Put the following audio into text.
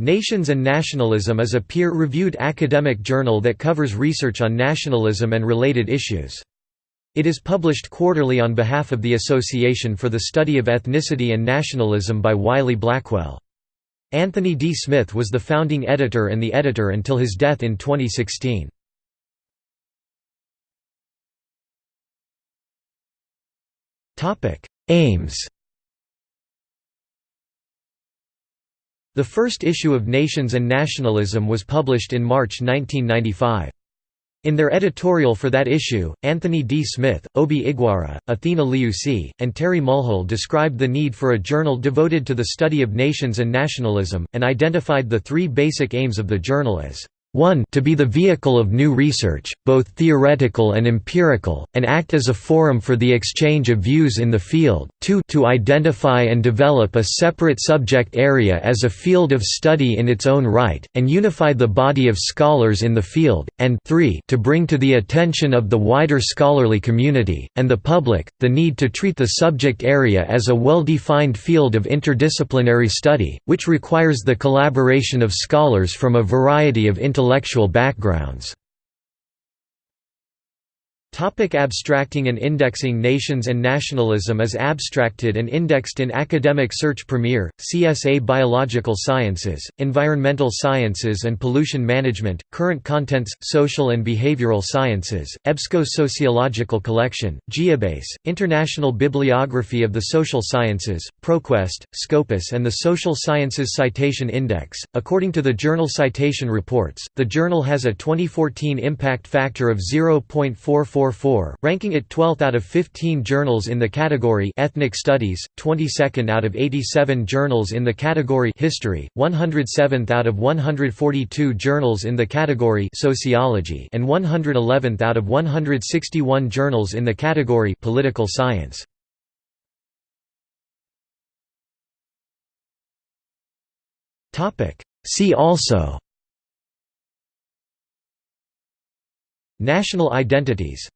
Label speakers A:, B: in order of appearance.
A: Nations and Nationalism is a peer-reviewed academic journal that covers research on nationalism and related issues. It is published quarterly on behalf of the Association for the Study of Ethnicity and Nationalism by Wiley Blackwell. Anthony D. Smith was the founding editor and the editor until his death in 2016. Aims The first issue of Nations and Nationalism was published in March 1995. In their editorial for that issue, Anthony D. Smith, Obi Igwara, Athena Leoussi, and Terry Mulhall described the need for a journal devoted to the study of nations and nationalism, and identified the three basic aims of the journal as 1 to be the vehicle of new research, both theoretical and empirical, and act as a forum for the exchange of views in the field, 2 to identify and develop a separate subject area as a field of study in its own right, and unify the body of scholars in the field, and 3 to bring to the attention of the wider scholarly community, and the public, the need to treat the subject area as a well-defined field of interdisciplinary study, which requires the collaboration of scholars from a variety of intellectual intellectual backgrounds Topic abstracting and indexing Nations and nationalism is abstracted and indexed in Academic Search Premier, CSA Biological Sciences, Environmental Sciences and Pollution Management, Current Contents, Social and Behavioral Sciences, EBSCO Sociological Collection, Geobase, International Bibliography of the Social Sciences, ProQuest, Scopus and the Social Sciences Citation Index. According to the Journal Citation Reports, the journal has a 2014 impact factor of 0.44 ranking it 12th out of 15 journals in the category Ethnic Studies, 22nd out of 87 journals in the category History, 107th out of 142 journals in the category Sociology, and 111th out of 161 journals in the category Political Science. Topic See also National identities